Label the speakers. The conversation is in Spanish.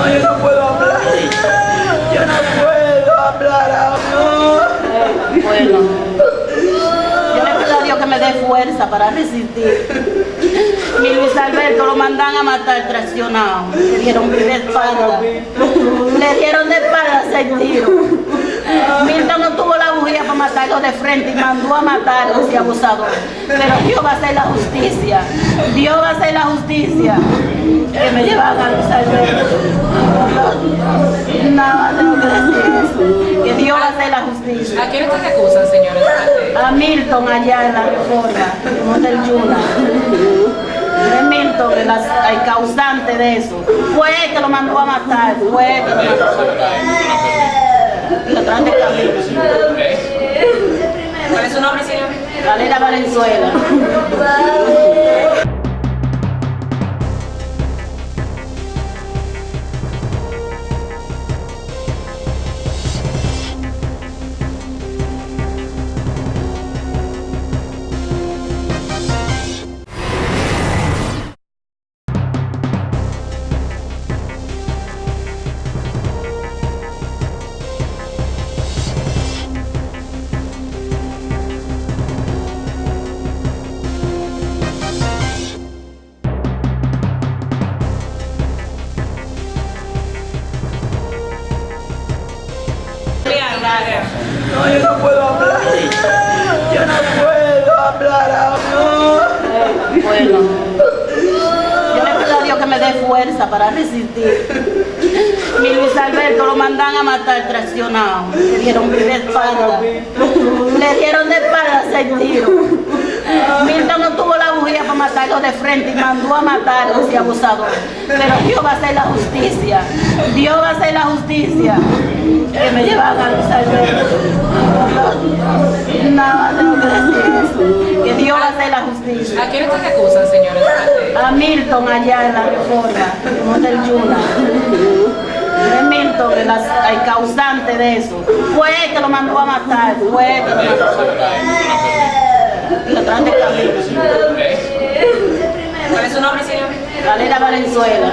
Speaker 1: No, yo no puedo hablar. Yo no puedo hablar, amor.
Speaker 2: Bueno, yo le pido a Dios que me dé fuerza para resistir. Mi Luis Alberto lo mandan a matar traicionado. Le dieron de espalda. Le dieron de espalda seis tiros. Milton no tuvo la matarlo de frente y mandó a matarlo ese abusador. Pero Dios va a hacer la justicia. Dios va a hacer la justicia. Que me llevan a Luis Alberto. Nada tengo que decir eso. Que Dios va a hacer la justicia.
Speaker 3: ¿A quién ustedes acusan, señores?
Speaker 2: A Milton allá en la reforma, en Hotel Yuna. Milton el, el causante de eso. Fue él que lo mandó a matar, fue él que lo mandó a matar. Lo traen de camino. Valera Valenzuela.
Speaker 1: No, yo no puedo hablar. Yo no puedo hablar, amor.
Speaker 2: Bueno, yo le pido a Dios que me dé fuerza para resistir. Mi Luis Alberto lo mandan a matar traicionado. Le dieron de espalda. Le dieron de espalda seis tiros. Milton no tuvo la bujía para matarlo de frente y mandó a matarlo ese abusador. Pero Dios va a hacer la justicia. Dios va a hacer la justicia. Que me llevan a Luis Alberto. Nada tengo que decir eso. Que Dios va a hacer la justicia.
Speaker 3: ¿A quién ustedes acusan, señores?
Speaker 2: A Milton allá en la reforma, en Hotel Yuna. Es Milton el, el causante de eso. Fue él que lo mandó a matar, fue él que lo mandó a matar. Lo traen de camino.
Speaker 3: ¿Cuál es su nombre, señor?
Speaker 2: Valera Valenzuela.